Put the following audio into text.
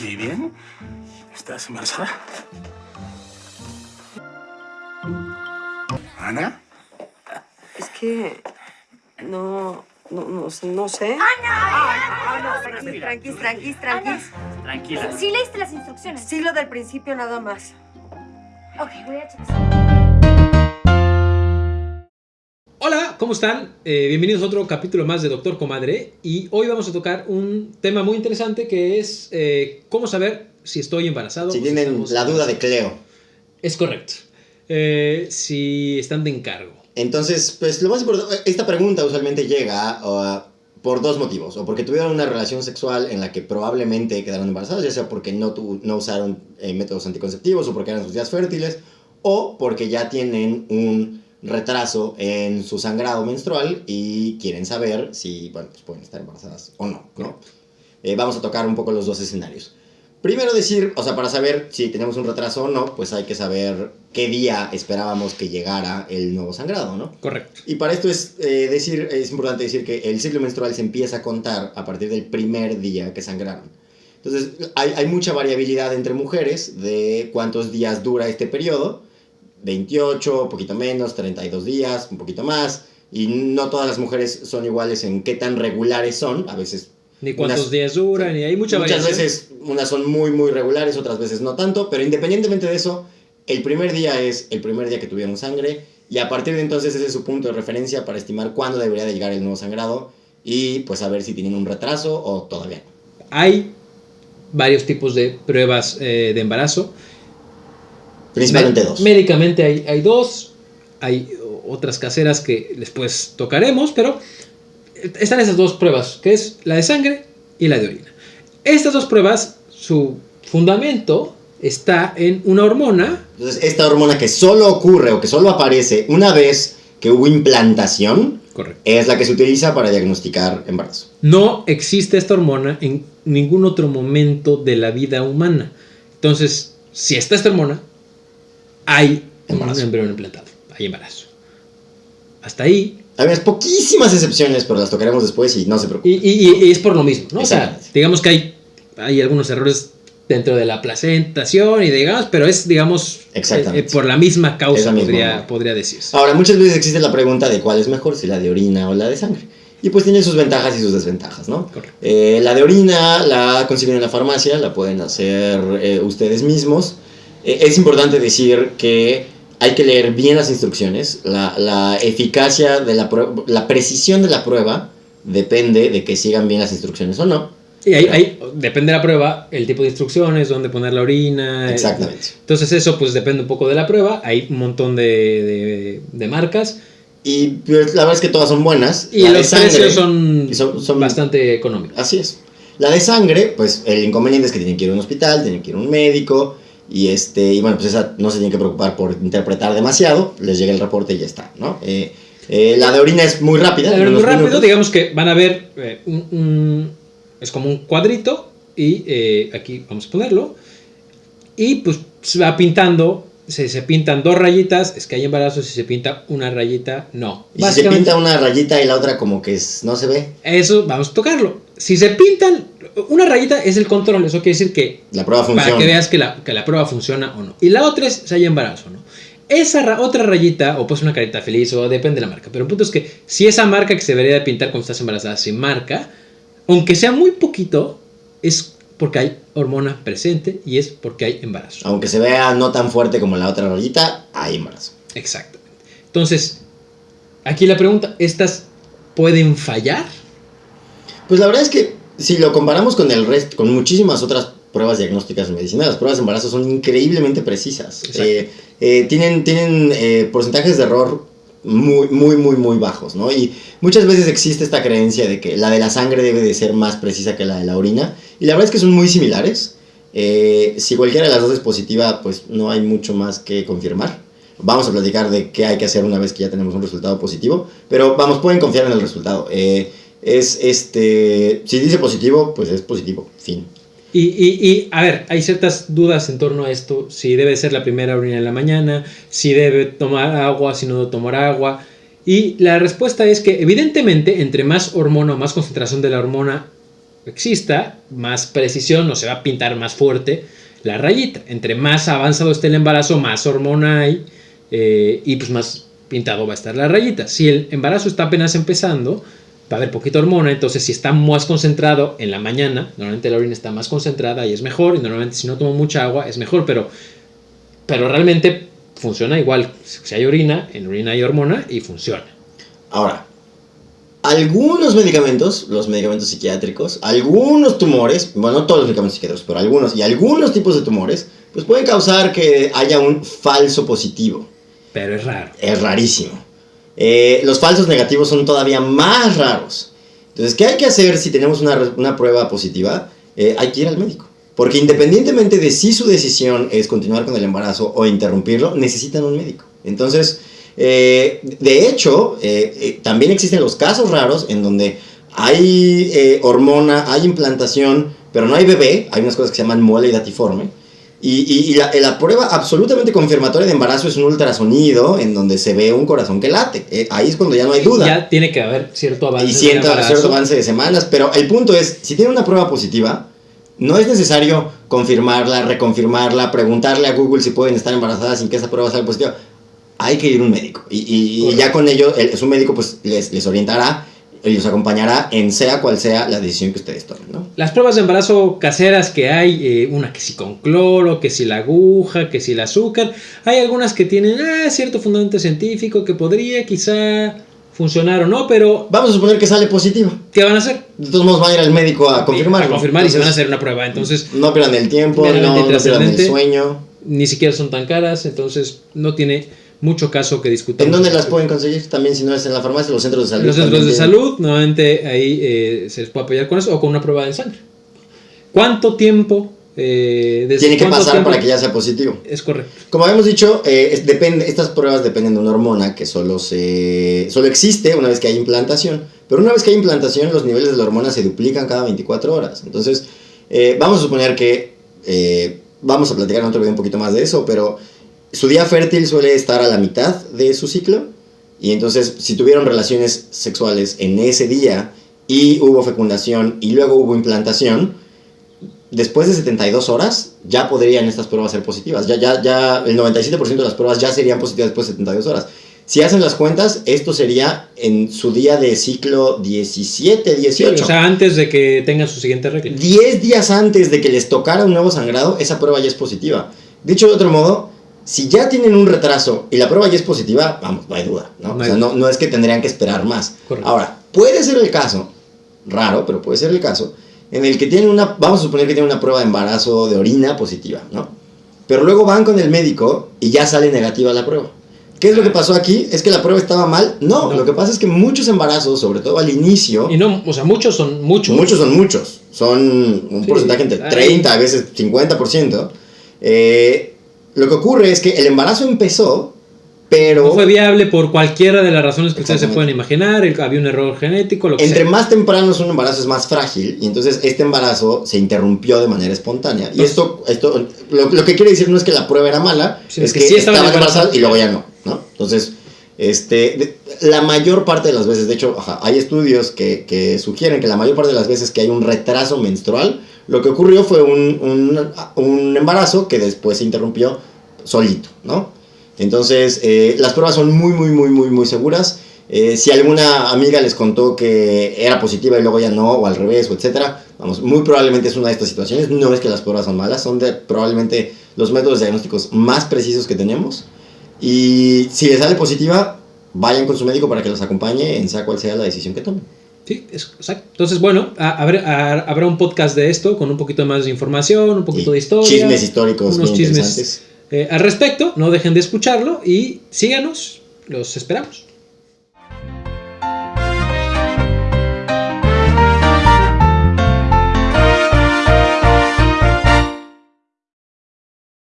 ¿Y bien? ¿Estás embarazada? ¿Ana? Es que no, no, no, sé- no sé. No, tranquis, tranquis, tranquis, tranquis. Tranquila. Sí leíste las instrucciones. Sí, lo del principio nada más. Ok, voy a checar. ¿Cómo están? Eh, bienvenidos a otro capítulo más de Doctor Comadre y hoy vamos a tocar un tema muy interesante que es eh, cómo saber si estoy embarazado. Si tienen la duda de embarazados. Cleo. Es correcto. Eh, si están de encargo. Entonces, pues lo más importante, esta pregunta usualmente llega uh, por dos motivos. O porque tuvieron una relación sexual en la que probablemente quedaron embarazadas, ya sea porque no, tu- no usaron métodos anticonceptivos o porque eran sus días fértiles, o porque ya tienen un retraso en su sangrado menstrual y quieren saber si, bueno, pues pueden estar embarazadas o no, ¿no? Eh, vamos a tocar un poco los dos escenarios. Primero decir, o sea, para saber si tenemos un retraso o no, pues hay que saber qué día esperábamos que llegara el nuevo sangrado, ¿no? Correcto. Y para esto es, eh, decir, es importante decir que el ciclo menstrual se empieza a contar a partir del primer día que sangraron. Entonces, hay, hay mucha variabilidad entre mujeres de cuántos días dura este periodo. 28, un poquito menos, 32 días, un poquito más. Y no todas las mujeres son iguales en qué tan regulares son. A veces Ni cuántos Unas- días duran, y hay mucha Muchas variación. veces unas son muy, muy regulares, otras veces no tanto, pero independientemente de eso, el primer día es el primer día que tuvieron sangre y a partir de entonces ese es su punto de referencia para estimar cuándo debería de llegar el nuevo sangrado y pues saber si tienen un retraso o todavía no. Hay varios tipos de pruebas eh, de embarazo. Principalmente Me- dos. Médicamente hay, hay dos, hay otras caseras que después tocaremos, pero están esas dos pruebas, que es la de sangre y la de orina. Estas dos pruebas, su fundamento está en una hormona, Entonces esta hormona que solo ocurre o que solo aparece una vez que hubo implantación correcto. es la que se utiliza para diagnosticar embarazo. No existe esta hormona en ningún otro momento de la vida humana. Entonces, si está esta hormona, hay Embarazo. un embrión implantado, hay embarazo. Hasta ahí unas poquísimas excepciones, pero las tocaremos después y no se preocupen. Y, y- y es por lo mismo, ¿no? O sea, digamos que hay, hay algunos errores dentro de la placentación y digamos, pero es, digamos, Exactamente. eh, eh, por la misma causa, la podría, podría decirse. Ahora, muchas veces existe la pregunta de cuál es mejor, si la de orina o la de sangre. Y pues tiene sus ventajas y sus desventajas, ¿no? Correcto. Eh, la de orina la consiguen en la farmacia, la pueden hacer eh, ustedes mismos. Eh, es importante decir que hay que leer bien las instrucciones. La, la eficacia de la prueba, la precisión de la prueba depende de que sigan bien las instrucciones o no. Y ahí, ahí, depende de la prueba, el tipo de instrucciones, dónde poner la orina. eh, Exactamente. Entonces eso pues depende un poco de la prueba. Hay un montón de, de- de marcas. Y pues, la verdad es que todas son buenas. Y La los sangre- precios son, son- son- bastante económicos. Así es. La de sangre, pues el inconveniente es que tienen que ir a un hospital, tienen que ir a un médico. Y, este, y bueno, pues esa no se tienen que preocupar por interpretar demasiado. Les llega el reporte y ya está, ¿no? Eh, eh, la de orina es muy rápida. La verdad, muy rápido, minutos. digamos que van a ver eh, un, un- es como un cuadrito y eh, aquí vamos a ponerlo y pues se va pintando, se, se pintan dos rayitas, es que hay embarazo, si se pinta una rayita, no. Y si se pinta una rayita y la otra como que es- no se ve, Eso vamos a tocarlo. Si se pintan, una rayita es el control, eso quiere decir que la prueba funciona. para que veas que la, que la prueba funciona o no. Y la otra es si hay embarazo o no. Esa ra- otra rayita, o pues una carita feliz, o depende de la marca. Pero el punto es que si esa marca que se debería de pintar cuando estás embarazada se marca, aunque sea muy poquito, es porque hay hormona presente y es porque hay embarazo. Aunque se vea no tan fuerte como la otra rayita, hay embarazo. Exactamente. Entonces, aquí la pregunta, ¿estas pueden fallar? Pues la verdad es que si lo comparamos con el resto, con muchísimas otras pruebas diagnósticas en medicina, las pruebas de embarazo son increíblemente precisas. Eh, eh, tienen tienen eh, porcentajes de error muy, muy, muy, muy bajos, ¿no? Y muchas veces existe esta creencia de que la de la sangre debe de ser más precisa que la de la orina. Y la verdad es que son muy similares. Eh, si cualquiera de las dos es positiva, pues no hay mucho más que confirmar. Vamos a platicar de qué hay que hacer una vez que ya tenemos un resultado positivo. Pero vamos, pueden confiar en el resultado. Eh, es este. Si dice positivo, pues es positivo. Fin. Y, y- a ver, hay ciertas dudas en torno a esto, si debe ser la primera orina en la mañana, si debe tomar agua, si no debe tomar agua. Y la respuesta es que evidentemente entre más hormona o más concentración de la hormona exista, más precisión o se va a pintar más fuerte la rayita. Entre más avanzado esté el embarazo, más hormona hay eh, y pues más pintado va a estar la rayita. Si el embarazo está apenas empezando, va a haber poquita hormona, entonces si está más concentrado en la mañana, normalmente la orina está más concentrada y es mejor, y normalmente si no tomo mucha agua es mejor, pero, pero realmente funciona igual. Si hay orina, en orina hay hormona y funciona. Ahora, algunos medicamentos, los medicamentos psiquiátricos, algunos tumores, bueno, no todos los medicamentos psiquiátricos, pero algunos y algunos tipos de tumores, pues pueden causar que haya un falso positivo. Pero es raro. Es rarísimo. Eh, los falsos negativos son todavía más raros. Entonces, ¿qué hay que hacer si tenemos una, una prueba positiva? Eh, hay que ir al médico. Porque independientemente de si su decisión es continuar con el embarazo o interrumpirlo, necesitan un médico. Entonces, eh, de hecho, también existen los casos raros en donde hay hormona, hay implantación, pero no hay bebé. Hay unas cosas que se llaman mole datiforme. Y, y- y la, la prueba absolutamente confirmatoria de embarazo es un ultrasonido en donde se ve un corazón que late. Eh, ahí es cuando ya no hay duda. Ya tiene que haber cierto avance. y siento embarazo. cierto avance de semanas, pero el punto es, si tiene una prueba positiva, no es necesario confirmarla, reconfirmarla, preguntarle a Google si pueden estar embarazadas sin que esa prueba salga positiva. Hay que ir a un médico. Y, y- ya con ello, el, su médico pues les, les orientará y los acompañará en sea cual sea la decisión que ustedes tomen, ¿no? Las pruebas de embarazo caseras que hay, eh, una que si con cloro, que si la aguja, que si el azúcar, hay algunas que tienen ah, cierto fundamento científico que podría quizá funcionar o no, pero Vamos a suponer que sale positiva. ¿qué van a hacer? De todos modos van a ir al médico a confirmarlo. A confirmar y se van a hacer una prueba, entonces No pierdan el tiempo, no, no pierdan el sueño. ni siquiera son tan caras, entonces no tiene mucho caso que discutir. ¿En dónde las pueden conseguir? También si no es en la farmacia, los centros de salud. Los centros de tienen- salud, nuevamente ahí eh, se les puede apoyar con eso o con una prueba de sangre. ¿Cuánto tiempo? eh, desde Tiene que pasar tiempo? para que ya sea positivo. Es correcto. Como habíamos dicho, eh, es- depende, estas pruebas dependen de una hormona que solo, se, solo existe una vez que hay implantación. Pero una vez que hay implantación, los niveles de la hormona se duplican cada 24 horas. Entonces, eh, vamos a suponer que, eh, vamos a platicar en otro video un poquito más de eso, pero su día fértil suele estar a la mitad de su ciclo. Y entonces, si tuvieron relaciones sexuales en ese día y hubo fecundación y luego hubo implantación, después de 72 horas ya podrían estas pruebas ser positivas. Ya, ya, ya el 97% de las pruebas ya serían positivas después de 72 horas. Si hacen las cuentas, esto sería en su día de ciclo 17, 18. o sea, antes de que tengan su siguiente regla. 10 días antes de que les tocara un nuevo sangrado, esa prueba ya es positiva. Dicho de otro modo, si ya tienen un retraso y la prueba ya es positiva, vamos, no hay duda. ¿no? No o sea, no, no es que tendrían que esperar más. Correcto. Ahora, puede ser el caso, raro, pero puede ser el caso, en el que tienen una, vamos a suponer que tienen una prueba de embarazo de orina positiva, ¿no? Pero luego van con el médico y ya sale negativa la prueba. ¿Qué es lo que pasó aquí? ¿Es que la prueba estaba mal? No, No. lo que pasa es que muchos embarazos, sobre todo al inicio, Y no, o sea, muchos son muchos. Muchos son muchos. Son un Sí, porcentaje entre hay- 30, a veces 50%. Eh, lo que ocurre es que el embarazo empezó, pero No fue viable por cualquiera de las razones que ustedes se pueden imaginar. el- había un error genético, lo que entre sea. más temprano es un embarazo es más frágil. Y entonces este embarazo se interrumpió de manera espontánea. Y Entonces- esto, esto lo, lo que quiere decir no es que la prueba era mala, Sino es que que, sí estaban embarazadas y luego ya no. ¿no? Entonces, este, la mayor parte de las veces, de hecho, ajá, hay estudios que, que sugieren que la mayor parte de las veces que hay un retraso menstrual, lo que ocurrió fue un, un, un embarazo que después se interrumpió solito, ¿no? Entonces, eh, las pruebas son muy, muy, muy, muy, muy seguras. Eh, si alguna amiga les contó que era positiva y luego ya no, o al revés, o etcétera, vamos, muy probablemente es una de estas situaciones. No es que las pruebas son malas, son de probablemente los métodos diagnósticos más precisos que tenemos. Y si les sale positiva, vayan con su médico para que los acompañe en sea cual sea la decisión que tomen. Sí, exacto. Entonces, bueno, a- habrá, a- habrá un podcast de esto con un poquito más de información, un poquito Y de historia. Chismes históricos unos chismes eh, al respecto. No dejen de escucharlo y síganos. Los esperamos.